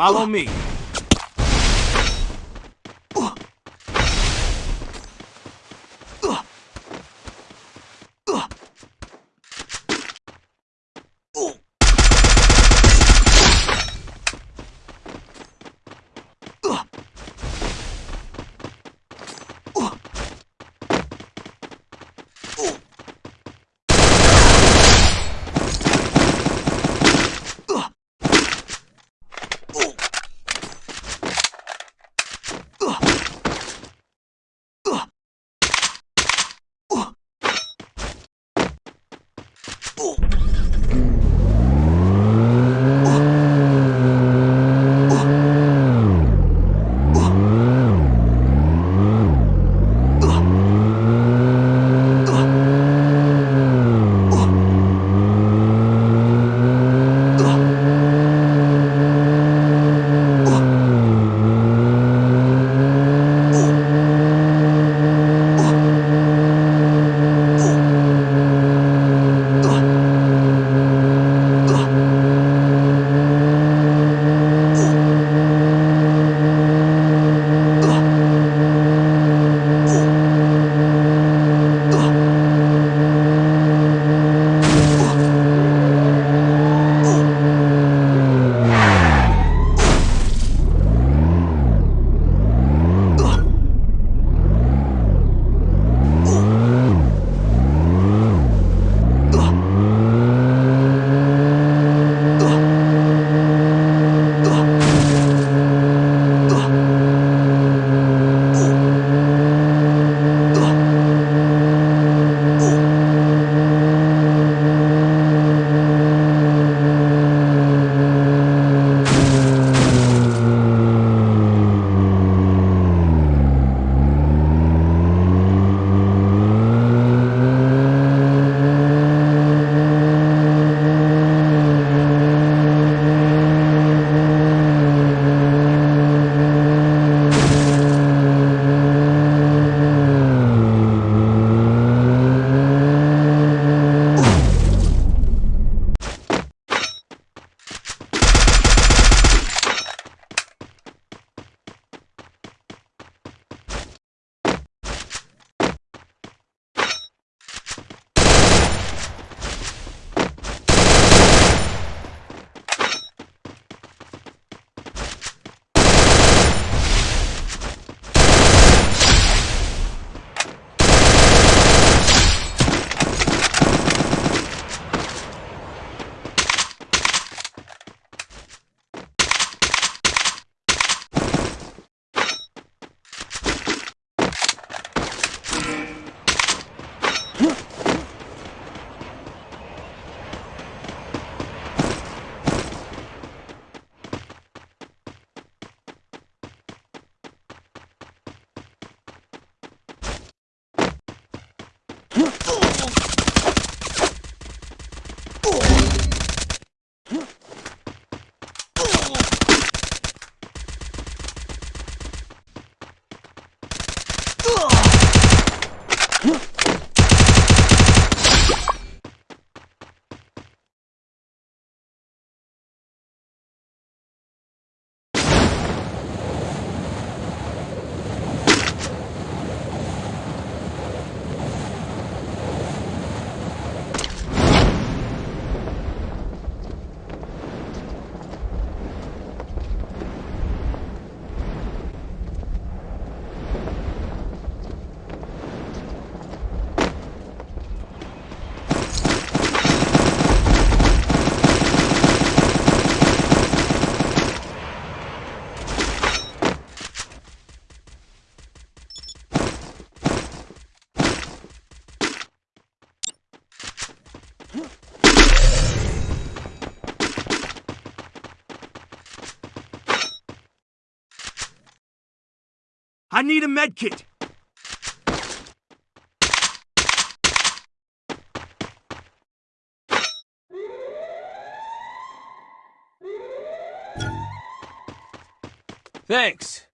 Follow me. I need a medkit. Thanks.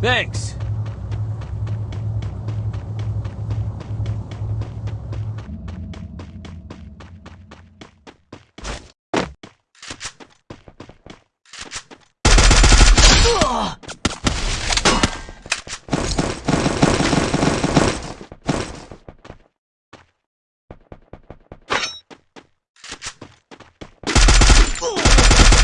Thanks.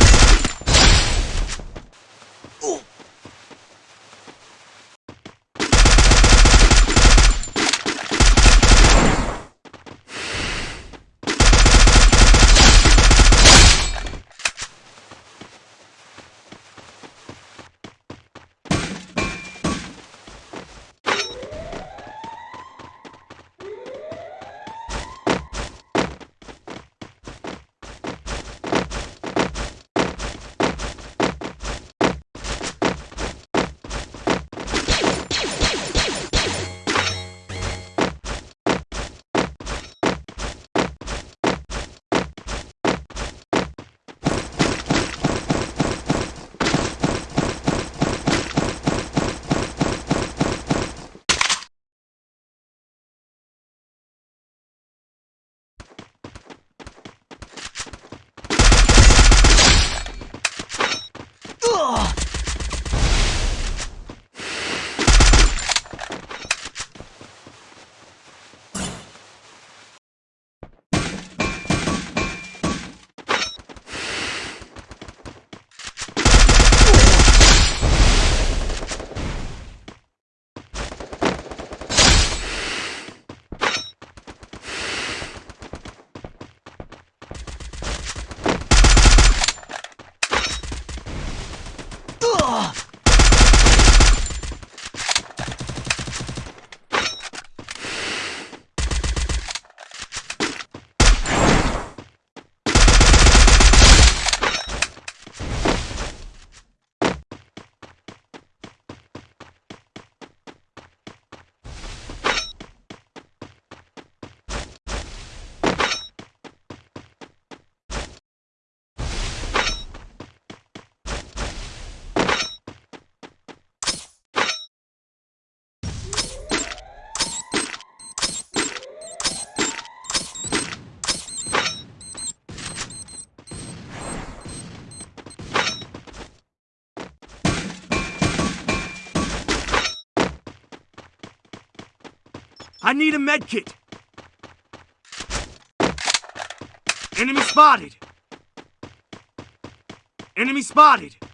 I need a med kit. Enemy spotted. Enemy spotted.